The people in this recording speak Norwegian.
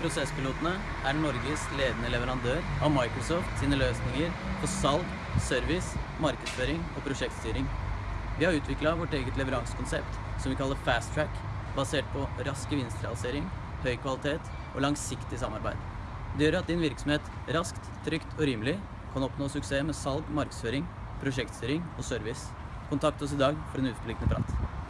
Prosesspilotene er Norges ledende leverandør av Microsoft sine løsninger for salg, service, markedsføring og prosjektstyring. Vi har utvikla vårt eget leveransekonsept som vi kaller Fast Track, basert på rask gevinstrealisering, høy kvalitet og langsiktig samarbeid. Det gjør at din virksomhet raskt, trygt og rimelig kan oppnå suksess med salg, markedsføring, prosjektstyring og service. Kontakt oss i dag for en utforpliktende prat.